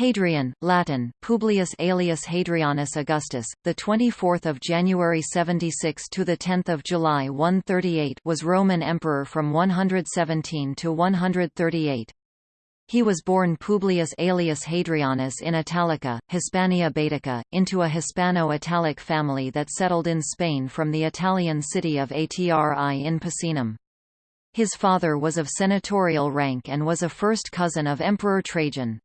Hadrian, Latin, Publius Aelius Hadrianus Augustus, the 24th of January 76 to the 10th of July 138 was Roman emperor from 117 to 138. He was born Publius Aelius Hadrianus in Italica, Hispania Baetica, into a Hispano-Italic family that settled in Spain from the Italian city of Atri in Picenum. His father was of senatorial rank and was a first cousin of Emperor Trajan.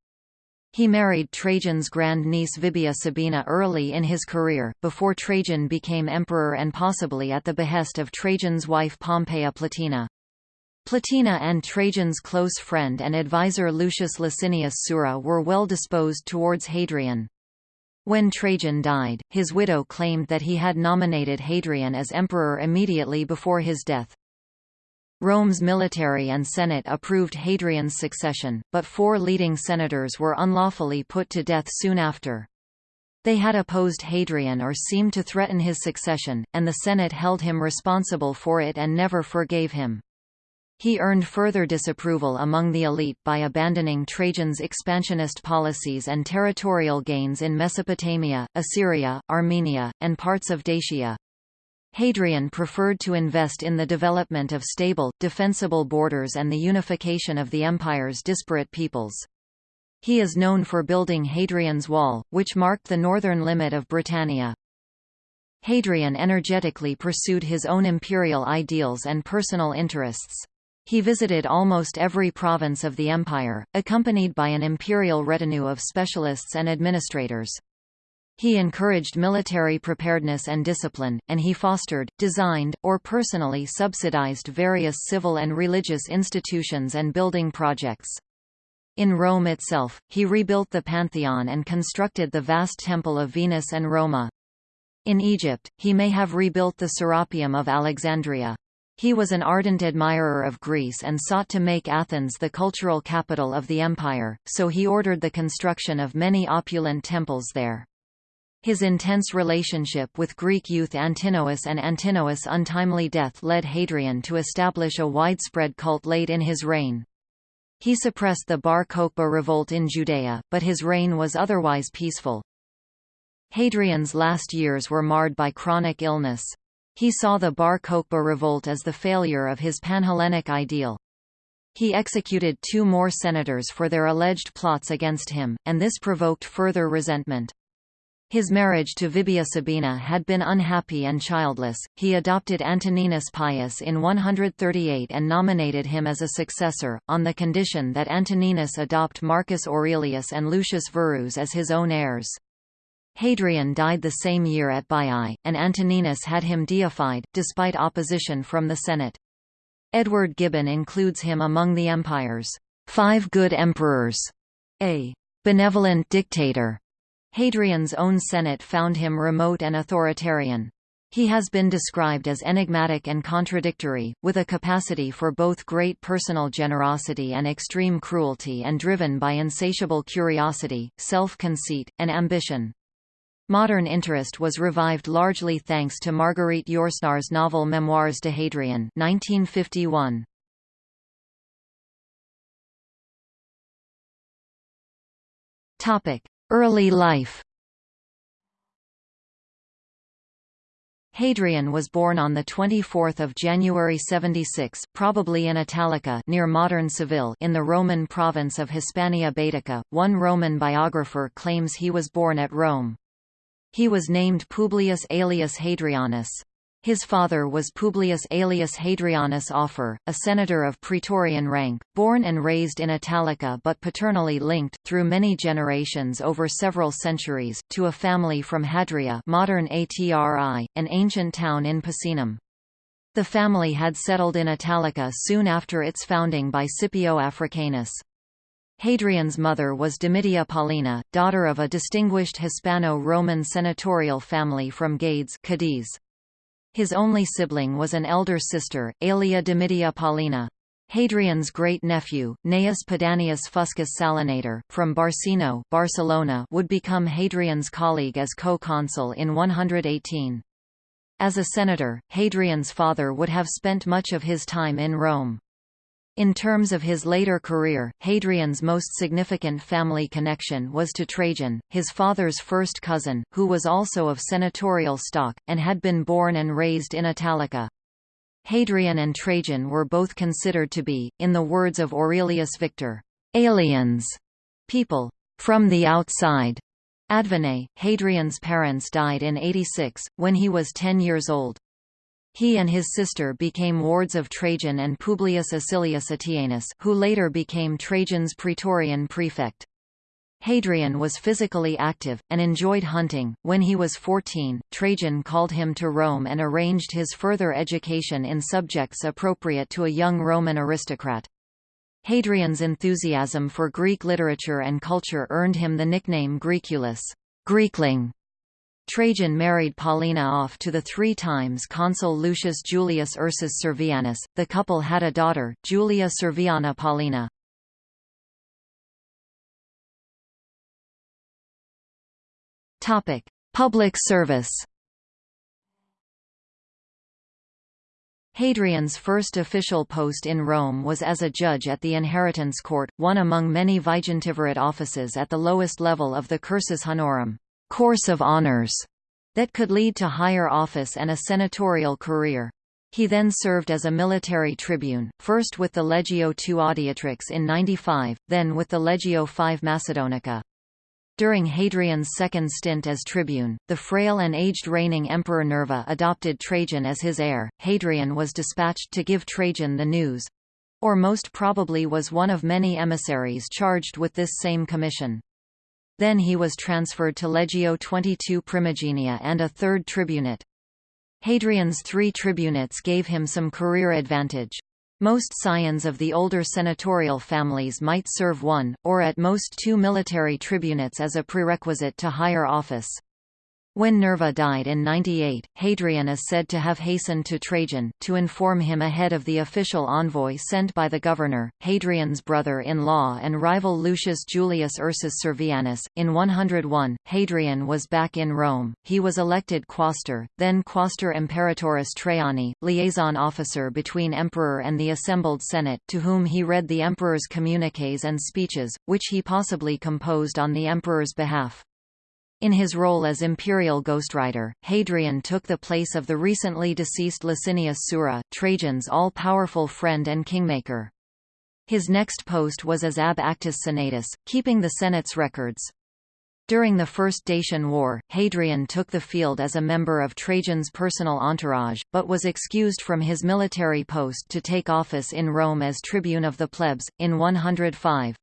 He married Trajan's grand-niece Vibia Sabina early in his career, before Trajan became emperor and possibly at the behest of Trajan's wife Pompeia Plotina. Plotina and Trajan's close friend and advisor Lucius Licinius Sura were well disposed towards Hadrian. When Trajan died, his widow claimed that he had nominated Hadrian as emperor immediately before his death. Rome's military and Senate approved Hadrian's succession, but four leading senators were unlawfully put to death soon after. They had opposed Hadrian or seemed to threaten his succession, and the Senate held him responsible for it and never forgave him. He earned further disapproval among the elite by abandoning Trajan's expansionist policies and territorial gains in Mesopotamia, Assyria, Armenia, and parts of Dacia. Hadrian preferred to invest in the development of stable, defensible borders and the unification of the empire's disparate peoples. He is known for building Hadrian's Wall, which marked the northern limit of Britannia. Hadrian energetically pursued his own imperial ideals and personal interests. He visited almost every province of the empire, accompanied by an imperial retinue of specialists and administrators. He encouraged military preparedness and discipline, and he fostered, designed, or personally subsidized various civil and religious institutions and building projects. In Rome itself, he rebuilt the Pantheon and constructed the vast Temple of Venus and Roma. In Egypt, he may have rebuilt the Serapeum of Alexandria. He was an ardent admirer of Greece and sought to make Athens the cultural capital of the empire, so he ordered the construction of many opulent temples there. His intense relationship with Greek youth Antinous and Antinous' untimely death led Hadrian to establish a widespread cult late in his reign. He suppressed the Bar Kokhba revolt in Judea, but his reign was otherwise peaceful. Hadrian's last years were marred by chronic illness. He saw the Bar Kokhba revolt as the failure of his Panhellenic ideal. He executed two more senators for their alleged plots against him, and this provoked further resentment. His marriage to Vibia Sabina had been unhappy and childless. He adopted Antoninus Pius in 138 and nominated him as a successor, on the condition that Antoninus adopt Marcus Aurelius and Lucius Verus as his own heirs. Hadrian died the same year at Baiae, and Antoninus had him deified, despite opposition from the Senate. Edward Gibbon includes him among the empire's five good emperors, a benevolent dictator, Hadrian's own Senate found him remote and authoritarian. He has been described as enigmatic and contradictory, with a capacity for both great personal generosity and extreme cruelty and driven by insatiable curiosity, self-conceit, and ambition. Modern interest was revived largely thanks to Marguerite Yourcenar's novel Memoirs de Hadrian 1951. Topic: Early life Hadrian was born on 24 January 76 probably in Italica near modern Seville in the Roman province of Hispania Baetica. One Roman biographer claims he was born at Rome. He was named Publius Aelius Hadrianus. His father was Publius Aelius Hadrianus Afer, a senator of Praetorian rank, born and raised in Italica but paternally linked, through many generations over several centuries, to a family from Hadria modern Atri, an ancient town in Picenum. The family had settled in Italica soon after its founding by Scipio Africanus. Hadrian's mother was Domitia Paulina, daughter of a distinguished Hispano-Roman senatorial family from Gades Cadiz. His only sibling was an elder sister, Aelia Domitia Paulina. Hadrian's great-nephew, Gnaeus Pedanius Fuscus Salinator, from Barcino Barcelona, would become Hadrian's colleague as co-consul in 118. As a senator, Hadrian's father would have spent much of his time in Rome. In terms of his later career, Hadrian's most significant family connection was to Trajan, his father's first cousin, who was also of senatorial stock, and had been born and raised in Italica. Hadrian and Trajan were both considered to be, in the words of Aurelius Victor, aliens, people from the outside. Advene, Hadrian's parents died in 86, when he was 10 years old. He and his sister became wards of Trajan and Publius Acilius Attianus who later became Trajan's praetorian prefect. Hadrian was physically active, and enjoyed hunting. When he was 14, Trajan called him to Rome and arranged his further education in subjects appropriate to a young Roman aristocrat. Hadrian's enthusiasm for Greek literature and culture earned him the nickname Graeculus Greekling", Trajan married Paulina off to the three times consul Lucius Julius Ursus Servianus. The couple had a daughter, Julia Serviana Paulina. Topic: Public service. Hadrian's first official post in Rome was as a judge at the inheritance court, one among many vigintivirate offices at the lowest level of the cursus honorum course of honors that could lead to higher office and a senatorial career. He then served as a military tribune, first with the Legio II Adiutrix in 95, then with the Legio V Macedonica. During Hadrian's second stint as tribune, the frail and aged reigning Emperor Nerva adopted Trajan as his heir. Hadrian was dispatched to give Trajan the news or most probably was one of many emissaries charged with this same commission. Then he was transferred to Legio 22 Primigenia and a third tribunate. Hadrian's three tribunates gave him some career advantage. Most scions of the older senatorial families might serve one, or at most two military tribunates as a prerequisite to higher office. When Nerva died in 98, Hadrian is said to have hastened to Trajan, to inform him ahead of the official envoy sent by the governor, Hadrian's brother-in-law and rival Lucius Julius Ursus Servianus. In 101, Hadrian was back in Rome, he was elected quaestor, then quaestor imperatoris Traiani, liaison officer between emperor and the assembled senate, to whom he read the emperor's communiques and speeches, which he possibly composed on the emperor's behalf. In his role as imperial ghostwriter, Hadrian took the place of the recently deceased Licinius Sura, Trajan's all-powerful friend and kingmaker. His next post was as ab actis senatus, keeping the Senate's records. During the First Dacian War, Hadrian took the field as a member of Trajan's personal entourage, but was excused from his military post to take office in Rome as tribune of the plebs, in 105.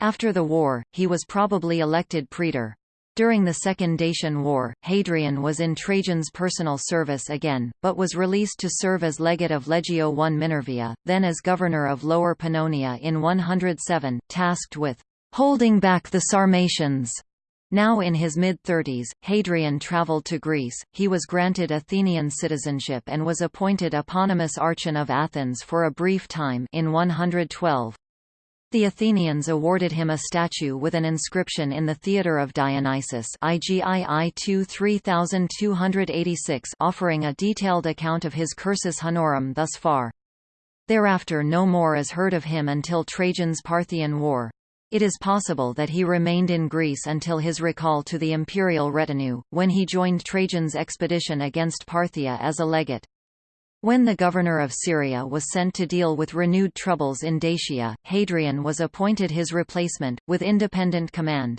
After the war, he was probably elected praetor. During the Second Dacian War, Hadrian was in Trajan's personal service again, but was released to serve as legate of Legio I Minervia, then as governor of Lower Pannonia in 107, tasked with holding back the Sarmatians. Now in his mid-thirties, Hadrian travelled to Greece, he was granted Athenian citizenship and was appointed eponymous Archon of Athens for a brief time in 112. The Athenians awarded him a statue with an inscription in the Theatre of Dionysus IGII 3286 offering a detailed account of his cursus honorum thus far. Thereafter no more is heard of him until Trajan's Parthian War. It is possible that he remained in Greece until his recall to the imperial retinue, when he joined Trajan's expedition against Parthia as a legate. When the governor of Syria was sent to deal with renewed troubles in Dacia, Hadrian was appointed his replacement, with independent command.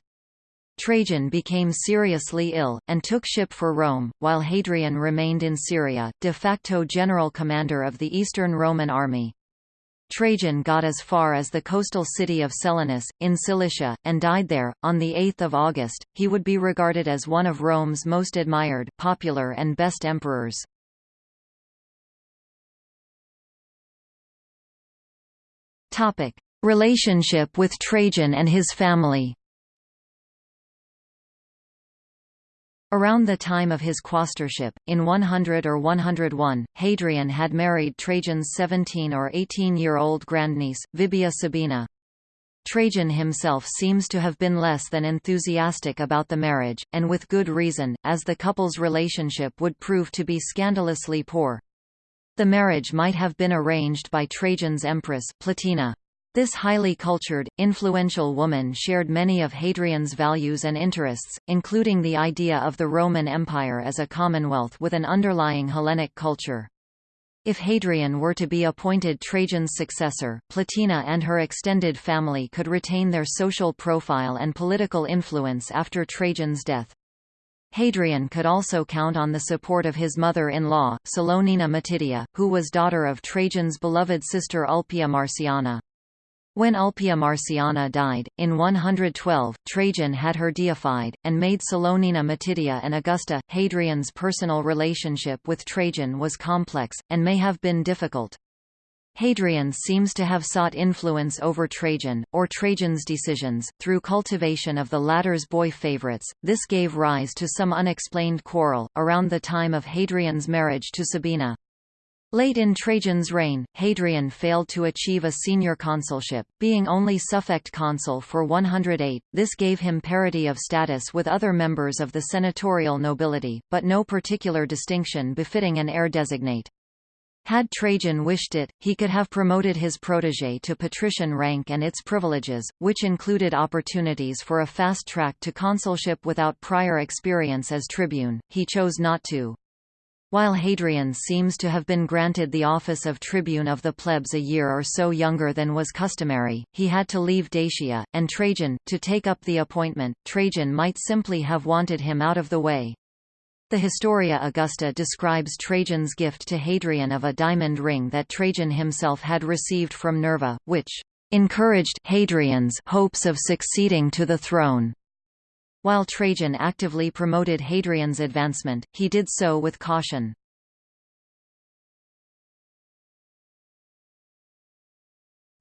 Trajan became seriously ill, and took ship for Rome, while Hadrian remained in Syria, de facto general commander of the Eastern Roman army. Trajan got as far as the coastal city of Selinus, in Cilicia, and died there. On 8 August, he would be regarded as one of Rome's most admired, popular and best emperors. Topic: Relationship with Trajan and his family. Around the time of his quaestorship, in 100 or 101, Hadrian had married Trajan's 17 or 18-year-old grandniece, Vibia Sabina. Trajan himself seems to have been less than enthusiastic about the marriage, and with good reason, as the couple's relationship would prove to be scandalously poor. The marriage might have been arranged by Trajan's empress, Plotina. This highly cultured, influential woman shared many of Hadrian's values and interests, including the idea of the Roman Empire as a commonwealth with an underlying Hellenic culture. If Hadrian were to be appointed Trajan's successor, Plotina and her extended family could retain their social profile and political influence after Trajan's death. Hadrian could also count on the support of his mother-in-law, Salonina Matidia, who was daughter of Trajan's beloved sister Ulpia Marciana. When Ulpia Marciana died, in 112, Trajan had her deified, and made Salonina Matidia and Augusta. Hadrian's personal relationship with Trajan was complex, and may have been difficult. Hadrian seems to have sought influence over Trajan, or Trajan's decisions, through cultivation of the latter's boy favorites. This gave rise to some unexplained quarrel, around the time of Hadrian's marriage to Sabina. Late in Trajan's reign, Hadrian failed to achieve a senior consulship, being only suffect consul for 108. This gave him parity of status with other members of the senatorial nobility, but no particular distinction befitting an heir designate. Had Trajan wished it, he could have promoted his protégé to patrician rank and its privileges, which included opportunities for a fast track to consulship without prior experience as tribune. He chose not to. While Hadrian seems to have been granted the office of tribune of the plebs a year or so younger than was customary, he had to leave Dacia, and Trajan, to take up the appointment. Trajan might simply have wanted him out of the way. The Historia Augusta describes Trajan's gift to Hadrian of a diamond ring that Trajan himself had received from Nerva, which encouraged Hadrian's hopes of succeeding to the throne. While Trajan actively promoted Hadrian's advancement, he did so with caution.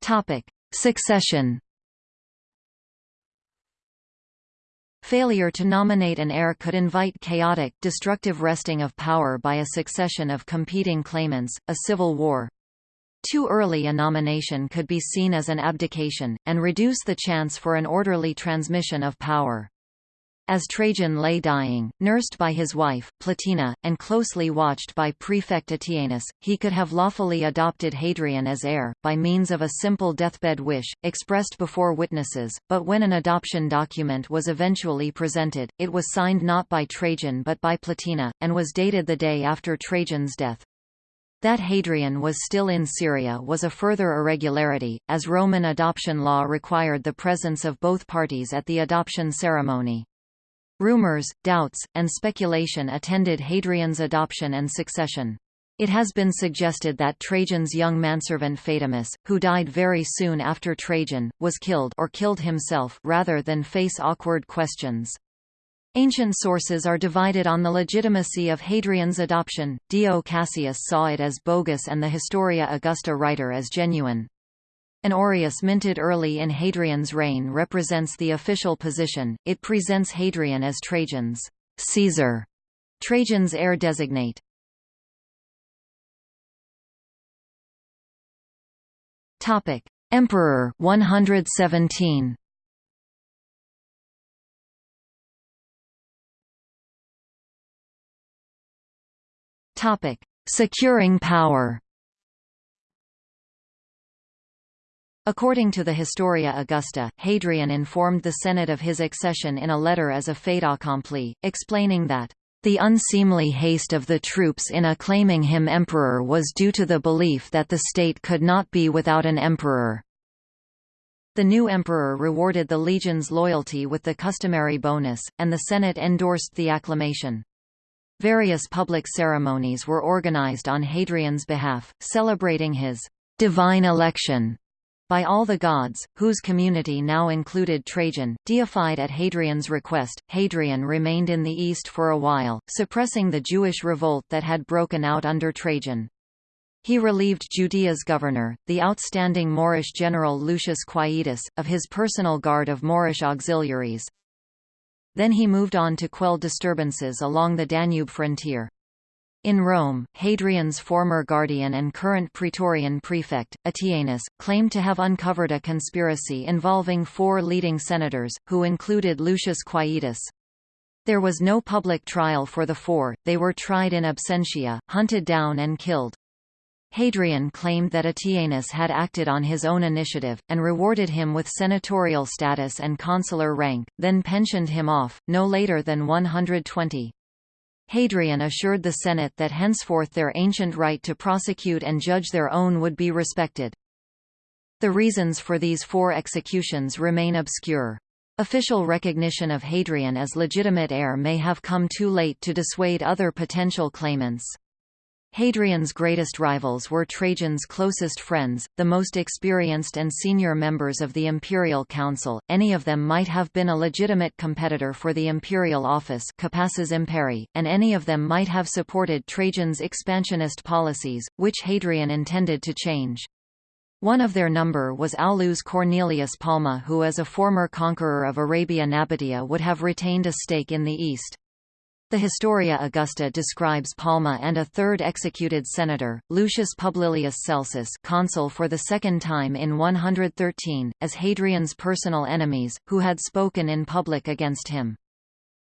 Topic: Succession Failure to nominate an heir could invite chaotic, destructive wresting of power by a succession of competing claimants, a civil war. Too early a nomination could be seen as an abdication, and reduce the chance for an orderly transmission of power. As Trajan lay dying, nursed by his wife, Plotina, and closely watched by prefect Attianus, he could have lawfully adopted Hadrian as heir, by means of a simple deathbed wish, expressed before witnesses, but when an adoption document was eventually presented, it was signed not by Trajan but by Plotina, and was dated the day after Trajan's death. That Hadrian was still in Syria was a further irregularity, as Roman adoption law required the presence of both parties at the adoption ceremony. Rumors, doubts, and speculation attended Hadrian's adoption and succession. It has been suggested that Trajan's young manservant Phaedimus, who died very soon after Trajan, was killed or killed himself rather than face awkward questions. Ancient sources are divided on the legitimacy of Hadrian's adoption. Dio Cassius saw it as bogus and the Historia Augusta writer as genuine. An aureus minted early in Hadrian's reign represents the official position, it presents Hadrian as Trajan's Caesar, Trajan's heir designate. Topic: Emperor 117. Topic: Securing power. According to the Historia Augusta, Hadrian informed the Senate of his accession in a letter as a fait accompli, explaining that the unseemly haste of the troops in acclaiming him emperor was due to the belief that the state could not be without an emperor. The new emperor rewarded the legion's loyalty with the customary bonus, and the Senate endorsed the acclamation. Various public ceremonies were organized on Hadrian's behalf, celebrating his divine election by all the gods, whose community now included Trajan, deified at Hadrian's request. Hadrian remained in the east for a while, suppressing the Jewish revolt that had broken out under Trajan. He relieved Judea's governor, the outstanding Moorish general Lucius Quietus, of his personal guard of Moorish auxiliaries. Then he moved on to quell disturbances along the Danube frontier. In Rome, Hadrian's former guardian and current Praetorian prefect, Attianus, claimed to have uncovered a conspiracy involving four leading senators, who included Lucius Quietus. There was no public trial for the four, they were tried in absentia, hunted down and killed. Hadrian claimed that Attianus had acted on his own initiative, and rewarded him with senatorial status and consular rank, then pensioned him off, no later than 120. Hadrian assured the Senate that henceforth their ancient right to prosecute and judge their own would be respected. The reasons for these four executions remain obscure. Official recognition of Hadrian as legitimate heir may have come too late to dissuade other potential claimants. Hadrian's greatest rivals were Trajan's closest friends, the most experienced and senior members of the imperial council, any of them might have been a legitimate competitor for the imperial office Capaces Imperii, and any of them might have supported Trajan's expansionist policies, which Hadrian intended to change. One of their number was Aulus Cornelius Palma who as a former conqueror of Arabia Nabatea would have retained a stake in the east. The Historia Augusta describes Palma and a third executed senator, Lucius Publilius Celsus consul for the second time in 113, as Hadrian's personal enemies, who had spoken in public against him.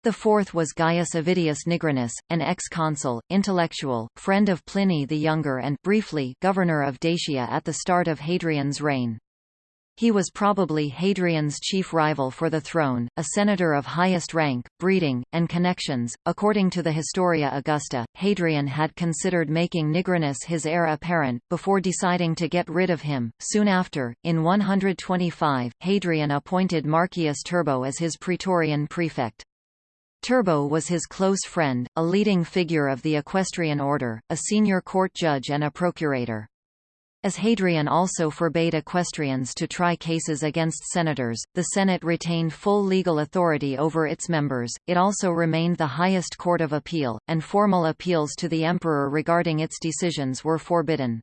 The fourth was Gaius Avidius Nigrinus, an ex-consul, intellectual, friend of Pliny the Younger and briefly governor of Dacia at the start of Hadrian's reign. He was probably Hadrian's chief rival for the throne, a senator of highest rank, breeding, and connections. According to the Historia Augusta, Hadrian had considered making Nigrinus his heir apparent, before deciding to get rid of him. Soon after, in 125, Hadrian appointed Marcius Turbo as his praetorian prefect. Turbo was his close friend, a leading figure of the equestrian order, a senior court judge and a procurator. As Hadrian also forbade equestrians to try cases against senators, the Senate retained full legal authority over its members, it also remained the highest court of appeal, and formal appeals to the emperor regarding its decisions were forbidden.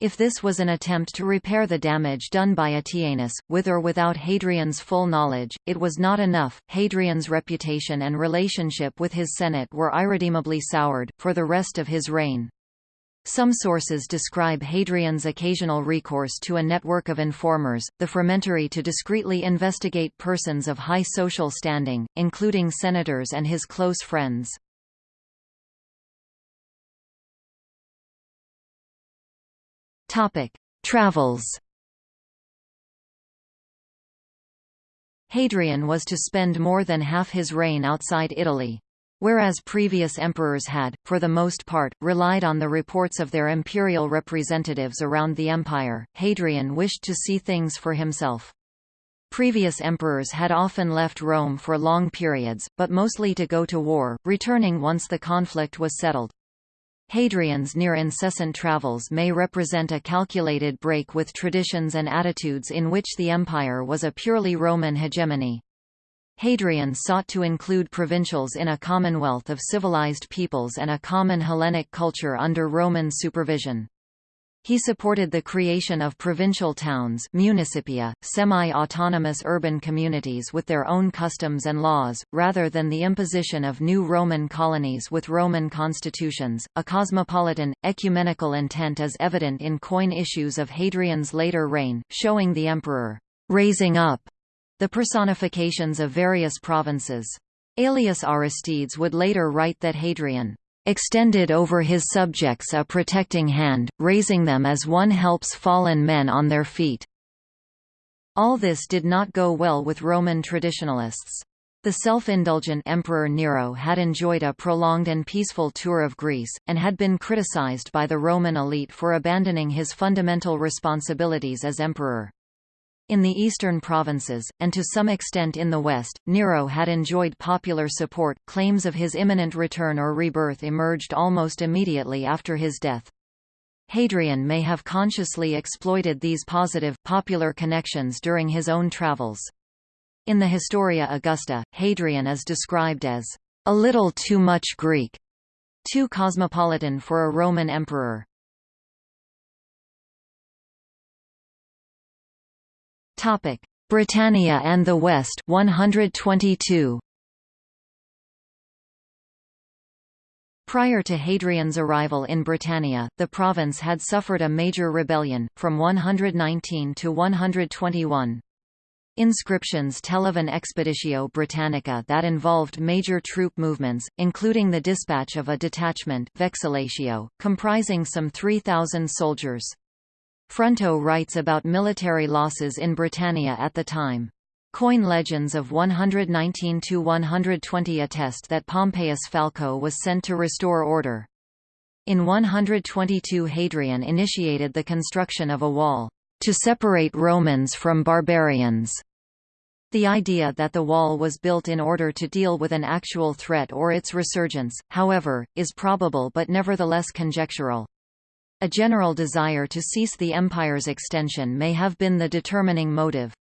If this was an attempt to repair the damage done by Attianus, with or without Hadrian's full knowledge, it was not enough. Hadrian's reputation and relationship with his Senate were irredeemably soured, for the rest of his reign. Some sources describe Hadrian's occasional recourse to a network of informers, the frumentarii to discreetly investigate persons of high social standing, including senators and his close friends. Travels Hadrian was to spend more than half his reign outside Italy. Whereas previous emperors had, for the most part, relied on the reports of their imperial representatives around the empire, Hadrian wished to see things for himself. Previous emperors had often left Rome for long periods, but mostly to go to war, returning once the conflict was settled. Hadrian's near-incessant travels may represent a calculated break with traditions and attitudes in which the empire was a purely Roman hegemony. Hadrian sought to include provincials in a commonwealth of civilized peoples and a common Hellenic culture under Roman supervision. He supported the creation of provincial towns municipia, semi-autonomous urban communities with their own customs and laws, rather than the imposition of new Roman colonies with Roman constitutions. A cosmopolitan, ecumenical intent is evident in coin issues of Hadrian's later reign, showing the emperor raising up the personifications of various provinces. Aelius Aristides would later write that Hadrian extended over his subjects a protecting hand, raising them as one helps fallen men on their feet. All this did not go well with Roman traditionalists. The self-indulgent Emperor Nero had enjoyed a prolonged and peaceful tour of Greece, and had been criticized by the Roman elite for abandoning his fundamental responsibilities as emperor. In the eastern provinces, and to some extent in the west, Nero had enjoyed popular support. Claims of his imminent return or rebirth emerged almost immediately after his death. Hadrian may have consciously exploited these positive, popular connections during his own travels. In the Historia Augusta, Hadrian is described as a little too much Greek, too cosmopolitan for a Roman emperor. Topic: Britannia and the West 122. Prior to Hadrian's arrival in Britannia, the province had suffered a major rebellion, from 119 to 121. Inscriptions tell of an expeditio Britannica that involved major troop movements, including the dispatch of a detachment vexillatio, comprising some 3,000 soldiers. Fronto writes about military losses in Britannia at the time. Coin legends of 119–120 attest that Pompeius Falco was sent to restore order. In 122 Hadrian initiated the construction of a wall, to separate Romans from barbarians. The idea that the wall was built in order to deal with an actual threat or its resurgence, however, is probable but nevertheless conjectural. A general desire to cease the empire's extension may have been the determining motive.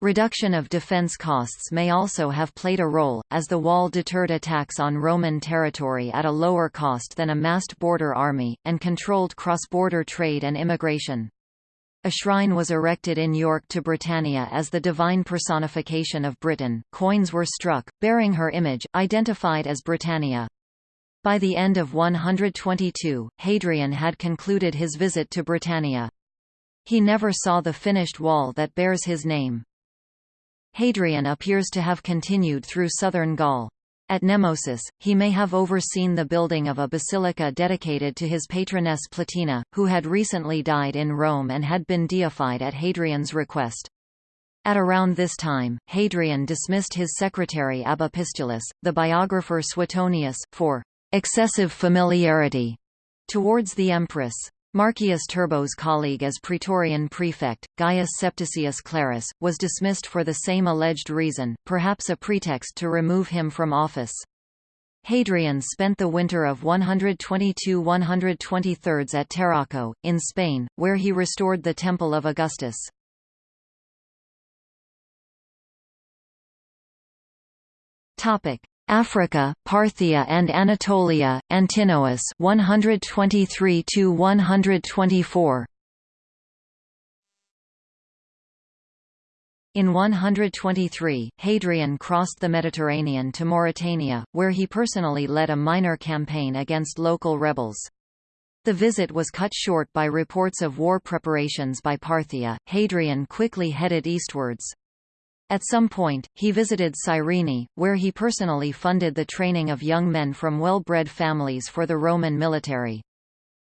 Reduction of defense costs may also have played a role, as the wall deterred attacks on Roman territory at a lower cost than a massed border army, and controlled cross-border trade and immigration. A shrine was erected in York to Britannia as the divine personification of Britain. Coins were struck, bearing her image, identified as Britannia. By the end of 122, Hadrian had concluded his visit to Britannia. He never saw the finished wall that bears his name. Hadrian appears to have continued through southern Gaul. At Nemausus, he may have overseen the building of a basilica dedicated to his patroness Plotina, who had recently died in Rome and had been deified at Hadrian's request. At around this time, Hadrian dismissed his secretary ab epistulis, the biographer Suetonius, for excessive familiarity towards the empress. Marcius Turbo's colleague as Praetorian prefect, Gaius Septicius Clarus, was dismissed for the same alleged reason, perhaps a pretext to remove him from office. Hadrian spent the winter of 122–123 at Tarraco, in Spain, where he restored the Temple of Augustus. Africa, Parthia and Anatolia, Antinous 123 to 124. In 123, Hadrian crossed the Mediterranean to Mauritania, where he personally led a minor campaign against local rebels. The visit was cut short by reports of war preparations by Parthia. Hadrian quickly headed eastwards. At some point, he visited Cyrene, where he personally funded the training of young men from well-bred families for the Roman military.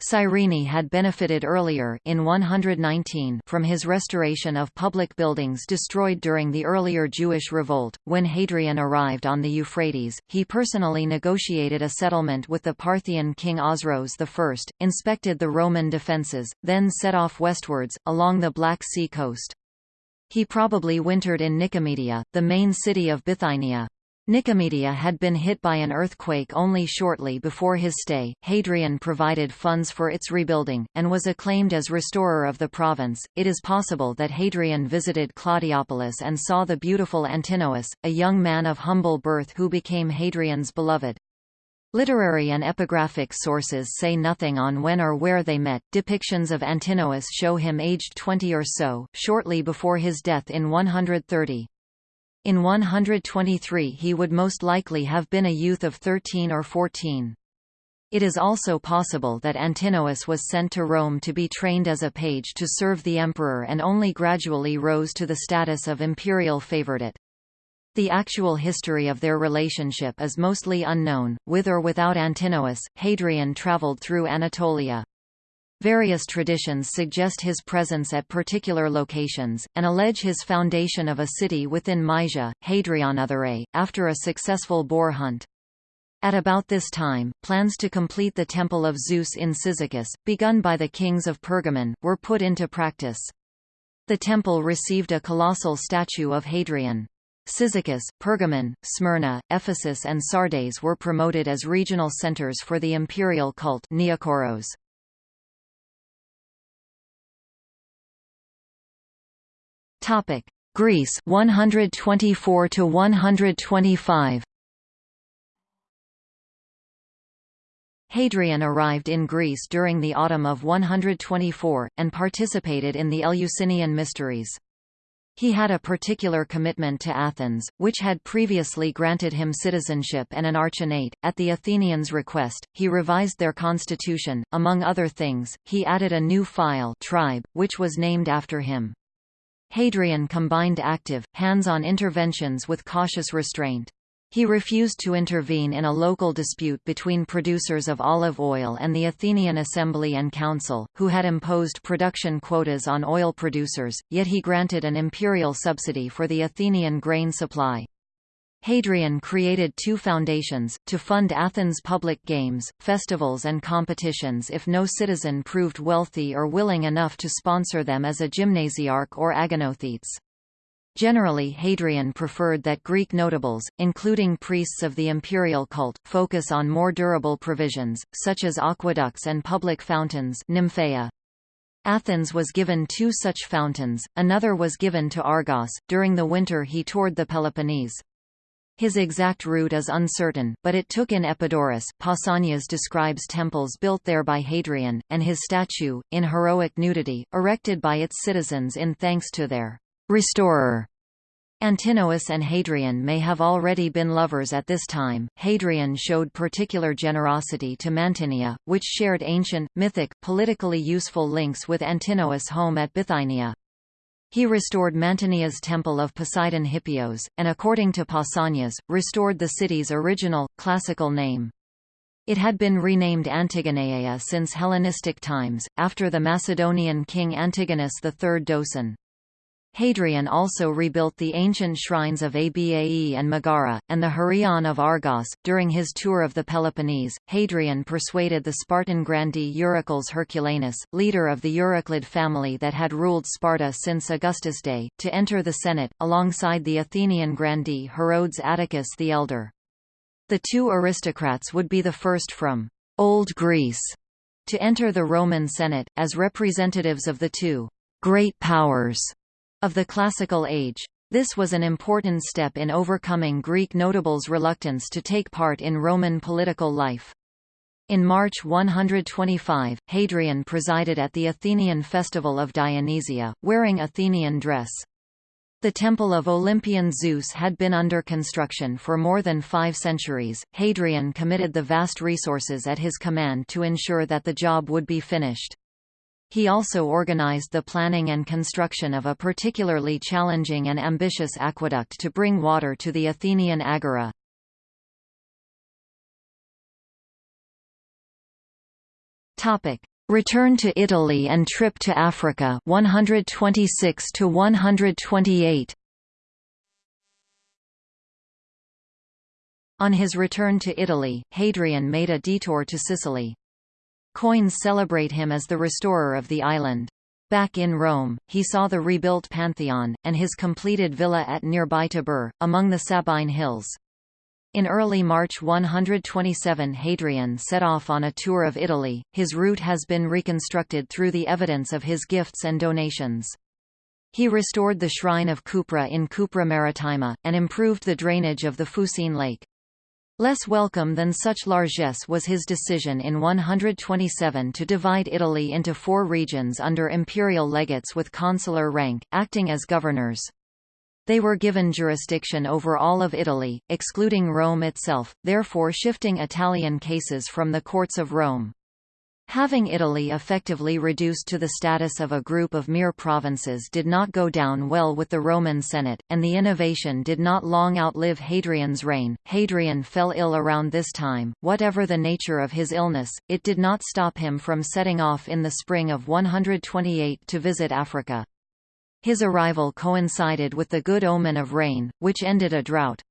Cyrene had benefited earlier in 119 from his restoration of public buildings destroyed during the earlier Jewish revolt. When Hadrian arrived on the Euphrates, he personally negotiated a settlement with the Parthian king Osroes I, inspected the Roman defences, then set off westwards, along the Black Sea coast. He probably wintered in Nicomedia, the main city of Bithynia. Nicomedia had been hit by an earthquake only shortly before his stay. Hadrian provided funds for its rebuilding, and was acclaimed as restorer of the province. It is possible that Hadrian visited Claudiopolis and saw the beautiful Antinous, a young man of humble birth who became Hadrian's beloved. Literary and epigraphic sources say nothing on when or where they met. Depictions of Antinous show him aged 20 or so, shortly before his death in 130. In 123 he would most likely have been a youth of 13 or 14. It is also possible that Antinous was sent to Rome to be trained as a page to serve the emperor and only gradually rose to the status of imperial favorite. The actual history of their relationship is mostly unknown. With or without Antinous, Hadrian traveled through Anatolia. Various traditions suggest his presence at particular locations, and allege his foundation of a city within Mysia, Hadrianotherae, after a successful boar hunt. At about this time, plans to complete the Temple of Zeus in Cyzicus, begun by the kings of Pergamon, were put into practice. The temple received a colossal statue of Hadrian. Cyzicus, Pergamon, Smyrna, Ephesus and Sardes were promoted as regional centers for the imperial cult Neokoros. Topic: Greece 124 to 125. Hadrian arrived in Greece during the autumn of 124, and participated in the Eleusinian Mysteries. He had a particular commitment to Athens, which had previously granted him citizenship and an archonate. At the Athenians' request, he revised their constitution. Among other things, he added a new phyle tribe, which was named after him. Hadrian combined active, hands-on interventions with cautious restraint. He refused to intervene in a local dispute between producers of olive oil and the Athenian Assembly and Council, who had imposed production quotas on oil producers, yet he granted an imperial subsidy for the Athenian grain supply. Hadrian created two foundations, to fund Athens' public games, festivals and competitions if no citizen proved wealthy or willing enough to sponsor them as a gymnasiarch or agonothetes. Generally Hadrian preferred that Greek notables, including priests of the imperial cult, focus on more durable provisions, such as aqueducts and public fountains nymphaea. Athens was given two such fountains, another was given to Argos. During the winter he toured the Peloponnese. His exact route is uncertain, but it took in Epidaurus Pausanias describes temples built there by Hadrian, and his statue, in heroic nudity, erected by its citizens in thanks to their restorer. Antinous and Hadrian may have already been lovers at this time. Hadrian showed particular generosity to Mantinea, which shared ancient, mythic, politically useful links with Antinous' home at Bithynia. He restored Mantinea's temple of Poseidon Hippios, and according to Pausanias, restored the city's original, classical name. It had been renamed Antigoneia since Hellenistic times, after the Macedonian king Antigonus III Doson. Hadrian also rebuilt the ancient shrines of Abae and Megara, and the Hieron of Argos. During his tour of the Peloponnese, Hadrian persuaded the Spartan grandee Eurycles Herculanus, leader of the Euryclid family that had ruled Sparta since Augustus' day, to enter the Senate, alongside the Athenian grandee Herodes Atticus the Elder. The two aristocrats would be the first from Old Greece to enter the Roman Senate, as representatives of the two great powers of the Classical Age. This was an important step in overcoming Greek notables' reluctance to take part in Roman political life. In March 125, Hadrian presided at the Athenian festival of Dionysia, wearing Athenian dress. The temple of Olympian Zeus had been under construction for more than five centuries. Hadrian committed the vast resources at his command to ensure that the job would be finished. He also organized the planning and construction of a particularly challenging and ambitious aqueduct to bring water to the Athenian agora. Topic: Return to Italy and trip to Africa 126 to 128. On his return to Italy, Hadrian made a detour to Sicily. Coins celebrate him as the restorer of the island. Back in Rome, he saw the rebuilt Pantheon, and his completed villa at nearby Tibur, among the Sabine Hills. In early March 127 Hadrian set off on a tour of Italy, his route has been reconstructed through the evidence of his gifts and donations. He restored the shrine of Cupra in Cupra Maritima, and improved the drainage of the Fucine Lake. Less welcome than such largesse was his decision in 127 to divide Italy into four regions under imperial legates with consular rank, acting as governors. They were given jurisdiction over all of Italy, excluding Rome itself, therefore shifting Italian cases from the courts of Rome. Having Italy effectively reduced to the status of a group of mere provinces did not go down well with the Roman Senate, and the innovation did not long outlive Hadrian's reign. Hadrian fell ill around this time. Whatever the nature of his illness, it did not stop him from setting off in the spring of 128 to visit Africa. His arrival coincided with the good omen of rain, which ended a drought.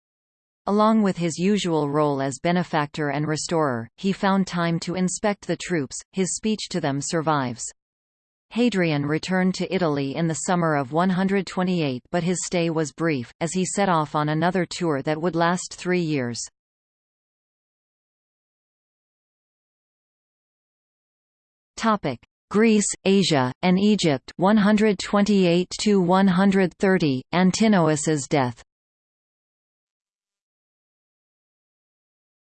Along with his usual role as benefactor and restorer, he found time to inspect the troops, his speech to them survives. Hadrian returned to Italy in the summer of 128 but his stay was brief, as he set off on another tour that would last three years. Greece, Asia, and Egypt 128 130, Antinous's death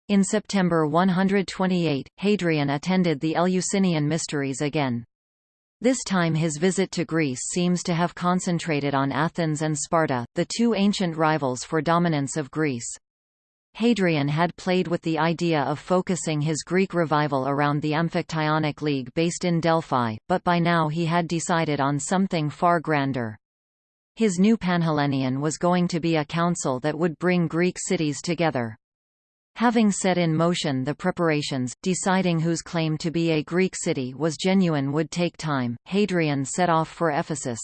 In September 128, Hadrian attended the Eleusinian Mysteries again. This time his visit to Greece seems to have concentrated on Athens and Sparta, the two ancient rivals for dominance of Greece. Hadrian had played with the idea of focusing his Greek revival around the Amphictyonic League based in Delphi, but by now he had decided on something far grander. His new Panhellenion was going to be a council that would bring Greek cities together. Having set in motion the preparations, deciding whose claim to be a Greek city was genuine would take time. Hadrian set off for Ephesus.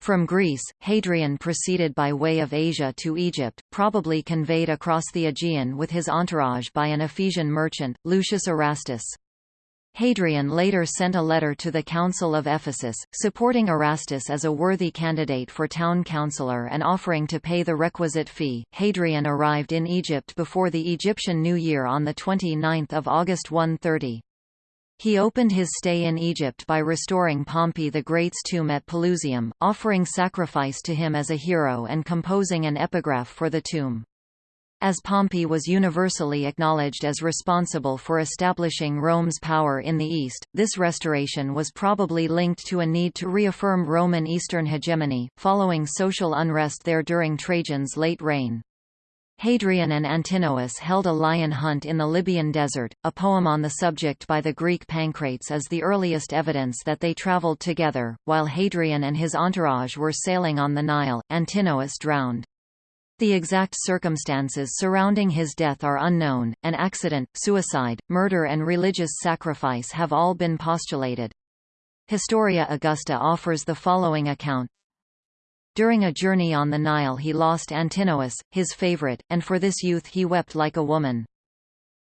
From Greece, Hadrian proceeded by way of Asia to Egypt, probably conveyed across the Aegean with his entourage by an Ephesian merchant, Lucius Erastus. Hadrian later sent a letter to the Council of Ephesus, supporting Erastus as a worthy candidate for town councillor and offering to pay the requisite fee. Hadrian arrived in Egypt before the Egyptian New Year on 29 August 130. He opened his stay in Egypt by restoring Pompey the Great's tomb at Pelusium, offering sacrifice to him as a hero and composing an epigraph for the tomb. As Pompey was universally acknowledged as responsible for establishing Rome's power in the East, this restoration was probably linked to a need to reaffirm Roman Eastern hegemony, following social unrest there during Trajan's late reign. Hadrian and Antinous held a lion hunt in the Libyan desert. A poem on the subject by the Greek Pancrates is the earliest evidence that they traveled together. While Hadrian and his entourage were sailing on the Nile, Antinous drowned. The exact circumstances surrounding his death are unknown. An accident, suicide, murder, and religious sacrifice have all been postulated. Historia Augusta offers the following account during a journey on the Nile he lost Antinous, his favorite, and for this youth he wept like a woman.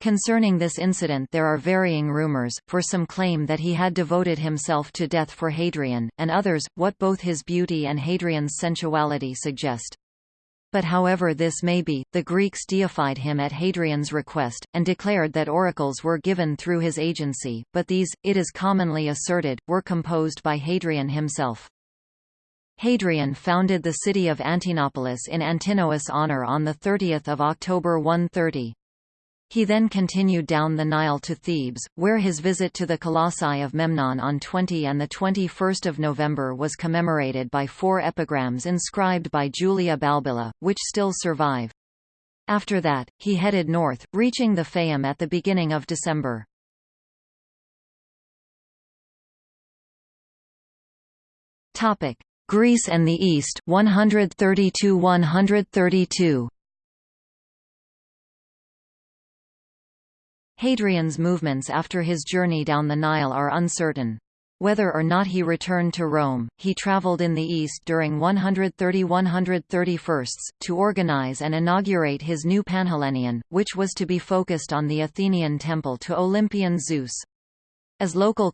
Concerning this incident there are varying rumors, for some claim that he had devoted himself to death for Hadrian, and others, what both his beauty and Hadrian's sensuality suggest. But however this may be, the Greeks deified him at Hadrian's request, and declared that oracles were given through his agency, but these, it is commonly asserted, were composed by Hadrian himself. Hadrian founded the city of Antinopolis in Antinous' honor on 30 October 130. He then continued down the Nile to Thebes, where his visit to the Colossi of Memnon on 20 and 21 November was commemorated by four epigrams inscribed by Julia Balbilla, which still survive. After that, he headed north, reaching the Fayum at the beginning of December. Greece and the East 132–132. Hadrian's movements after his journey down the Nile are uncertain. Whether or not he returned to Rome, he traveled in the east during 130–131 to organize and inaugurate his new Panhellenion, which was to be focused on the Athenian temple to Olympian Zeus. As local